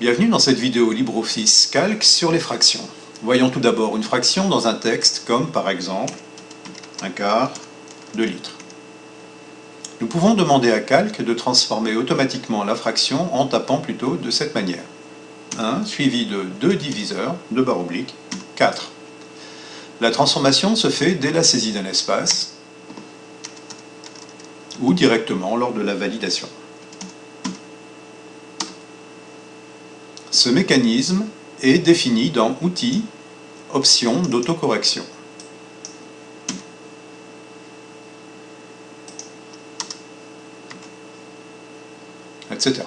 Bienvenue dans cette vidéo LibreOffice Calc sur les fractions. Voyons tout d'abord une fraction dans un texte comme par exemple un quart de litre. Nous pouvons demander à Calc de transformer automatiquement la fraction en tapant plutôt de cette manière. 1 suivi de 2 diviseurs, de barre oblique, 4. La transformation se fait dès la saisie d'un espace ou directement lors de la validation. Ce mécanisme est défini dans Outils, Options d'autocorrection. etc.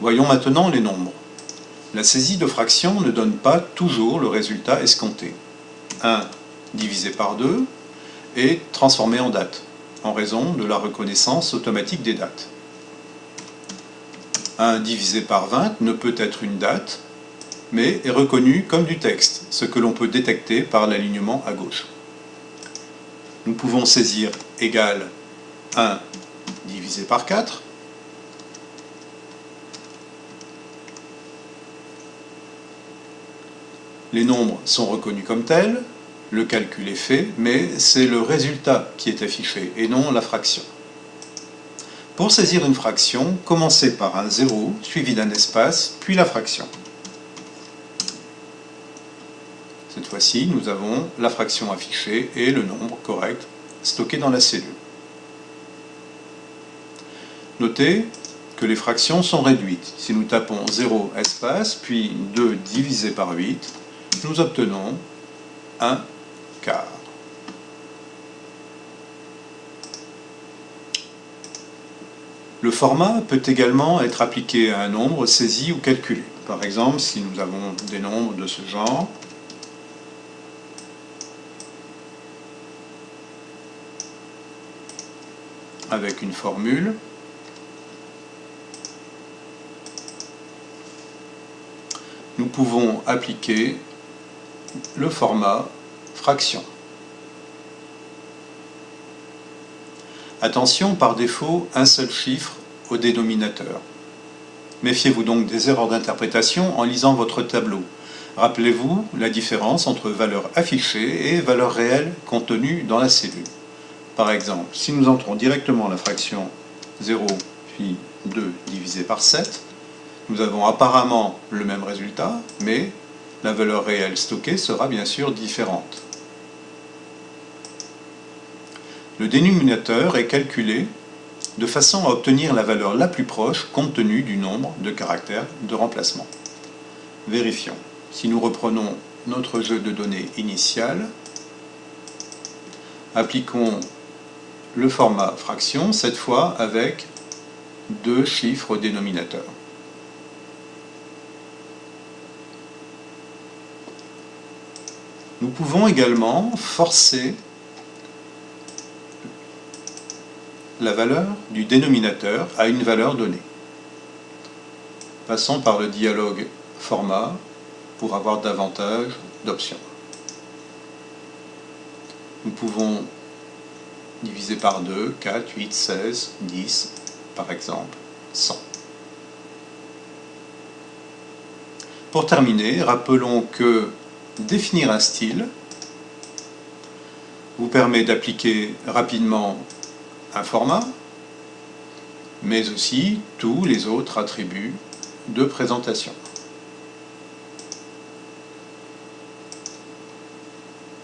Voyons maintenant les nombres. La saisie de fraction ne donne pas toujours le résultat escompté. 1 divisé par 2 est transformé en date, en raison de la reconnaissance automatique des dates. 1 divisé par 20 ne peut être une date, mais est reconnu comme du texte, ce que l'on peut détecter par l'alignement à gauche. Nous pouvons saisir égal 1 divisé par 4, les nombres sont reconnus comme tels, le calcul est fait, mais c'est le résultat qui est affiché et non la fraction. Pour saisir une fraction, commencez par un 0 suivi d'un espace, puis la fraction. Cette fois-ci, nous avons la fraction affichée et le nombre correct stocké dans la cellule. Notez que les fractions sont réduites. Si nous tapons 0 espace, puis 2 divisé par 8, nous obtenons 1 quart. Le format peut également être appliqué à un nombre saisi ou calculé. Par exemple, si nous avons des nombres de ce genre, avec une formule, nous pouvons appliquer le format fraction. Attention, par défaut, un seul chiffre dénominateur. Méfiez-vous donc des erreurs d'interprétation en lisant votre tableau. Rappelez-vous la différence entre valeur affichée et valeur réelle contenue dans la cellule. Par exemple, si nous entrons directement la fraction 0 puis 2 divisé par 7, nous avons apparemment le même résultat, mais la valeur réelle stockée sera bien sûr différente. Le dénominateur est calculé de façon à obtenir la valeur la plus proche compte tenu du nombre de caractères de remplacement. Vérifions. Si nous reprenons notre jeu de données initial, appliquons le format fraction, cette fois avec deux chiffres au dénominateur. Nous pouvons également forcer la valeur du dénominateur à une valeur donnée. Passons par le dialogue format pour avoir davantage d'options. Nous pouvons diviser par 2, 4, 8, 16, 10, par exemple, 100. Pour terminer, rappelons que définir un style vous permet d'appliquer rapidement un format, mais aussi tous les autres attributs de présentation.